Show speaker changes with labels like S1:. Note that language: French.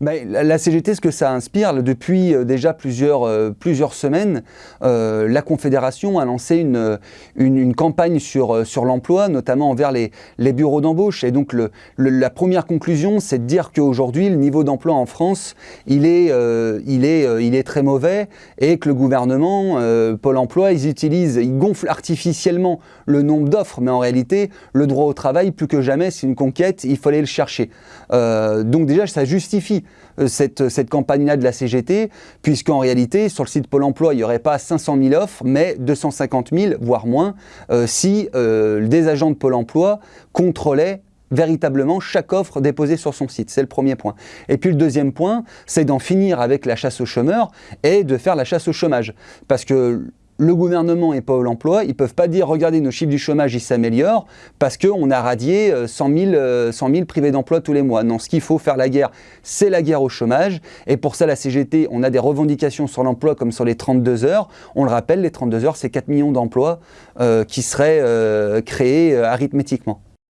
S1: La CGT, ce que ça inspire, depuis euh, déjà plusieurs, euh, plusieurs semaines, euh, la Confédération a lancé une, une, campagne sur, sur l'emploi, notamment envers les, les bureaux d'embauche. Et donc le, la première conclusion, c'est de dire qu'aujourd'hui, le niveau d'emploi en France, il est, il, est, il est très mauvais et que le gouvernement, Pôle emploi, ils utilisent, ils gonflent artificiellement le nombre d'offres, mais en réalité, le droit au travail, plus que jamais, c'est une conquête, il fallait le chercher. donc déjà, ça justifie euh, cette, cette campagne-là de la CGT, puisqu'en réalité, sur le site Pôle emploi, il n'y aurait pas 500 000 offres, mais 250 000, voire moins, euh, si euh, des agents de Pôle emploi contrôlaient véritablement chaque offre déposée sur son site. C'est le premier point. Et puis le deuxième point, c'est d'en finir avec la chasse aux chômeurs et de faire la chasse au chômage. Parce que le gouvernement et Pôle emploi, ils ne peuvent pas dire regardez nos chiffres du chômage, ils s'améliorent parce qu'on a radié 100 000, 100 000 privés d'emploi tous les mois. Non, ce qu'il faut faire la guerre, c'est la guerre au chômage. Et pour ça, la CGT, on a des revendications sur l'emploi comme sur les 32 heures. On le rappelle, les 32 heures, c'est 4 millions d'emplois euh, qui seraient euh, créés euh, arithmétiquement.